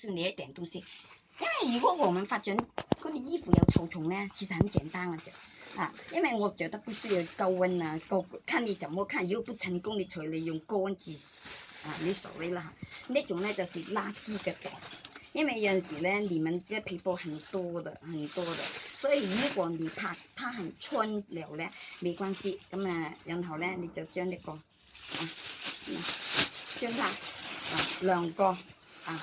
需要一点东西，因为如果我们发觉嗰件衣服有臭虫呢，其实很简单嘅啫。啊，因为我觉得不需要高温啊，高看你怎么看，如果不成功，你除了用高温治啊，你所谓啦。那种呢就是垃圾嘅嘢，因为有时呢，你们嘅皮肤很多的，很多的，所以如果你怕它很穿了呢，没关系，咁啊，然后呢，你就将呢个啊，将它啊晾干啊。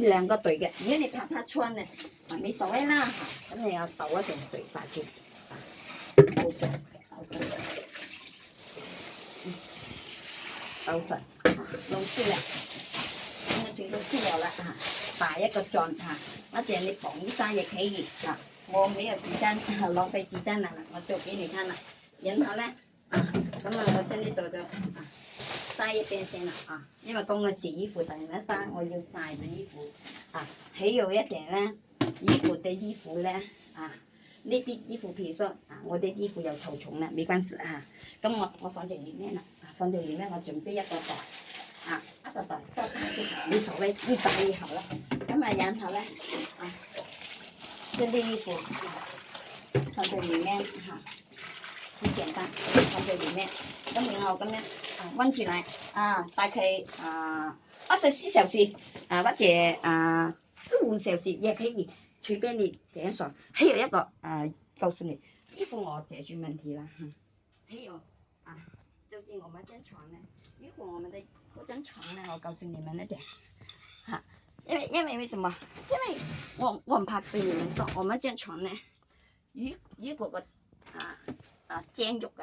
两个对嘅，如果你怕他穿咧，咪谓啦，咁你又倒一层水翻去。好倒好晒，好晒，好嗯，老实，老师 啊，咁啊转到书我啊，下一个转态，或者你捧一下也可以啊。我冇有时间，浪费时间了，我做给你看了。然后呢，啊，咁么我请你多多啊。晒一边先啦，啊，因为咁嘅洗衣服，等然间晒，我要晒啲衣服，啊，起有一点咧，衣服对衣服咧，啊，呢啲衣服譬如说啊，我啲衣服又臭重啦，没关系啊，咁我我放里面啦、啊，放条里面，我准备一个袋，啊，一个袋，多啲，无所谓，越大越好啦，咁啊然后咧，啊，将啲衣服放条鱼咧，吓。很简单，放在里面，咁样我咁样温住奶啊，大概啊二十四小时啊或者啊四五小时也可以，随便你点算。还有一个啊，告诉你，衣服我解决问题啦，还有啊，就是我们这张床呢，如果我们的嗰张床呢，我告诉你们那点，哈，因为因为为什么？因为我我很怕被你们说，我们这张床呢，如如果我。啊，蒸肉啊，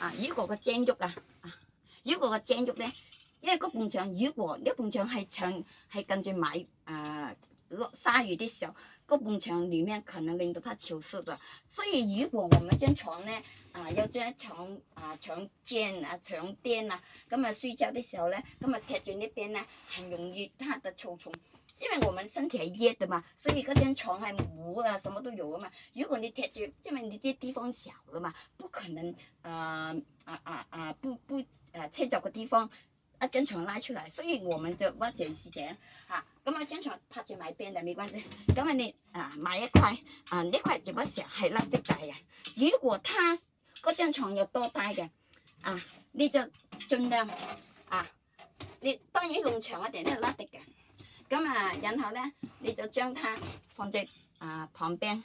啊，如果个蒸肉啊，啊，如果个蒸肉咧，因为嗰盘墙如果呢盘墙系长，系近住买，啊。落沙雨的時候，嗰埲牆裡面可能令到它潮濕的，所以如果我们張牀呢，啊有張床啊床墊啊床墊啊，咁啊睡觉的時候呢，咁啊踢住呢邊呢，係容易得的臭虫，因為我们身體係熱嘅嘛，所以嗰張床係毛啊，什么都有啊嘛，如果你踢住，因為你啲地方小嘅嘛，不可能啊啊啊啊不不啊，車著嘅地方。一张床拉出来，所以我们就挖謝事情啊。咁啊张床拍住埋边都没关系。咁啊你啊买一块啊呢块就嗰時系拉的大人。如果他嗰張牀又多大嘅，啊你就尽量啊，你当然咁长一定都系拉的嘅。咁啊，然后咧你就将它放在啊旁边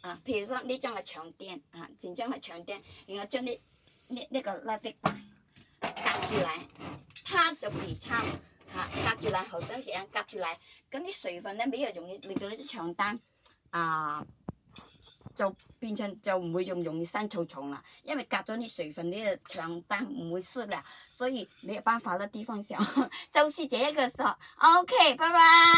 啊譬如講呢张系床垫啊前张系床垫，然后将啲呢呢个拉的擺隔住嚟。擦就可以擦，啊，夹住来好干净，夹住来，咁啲水分咧，比较容易令到啲床单啊就变成就唔会仲容易生臭虫啦，因为夹咗啲水分呢个床单唔会湿啦，所以没有办法啦，地方小，就是这一个事，OK，拜拜。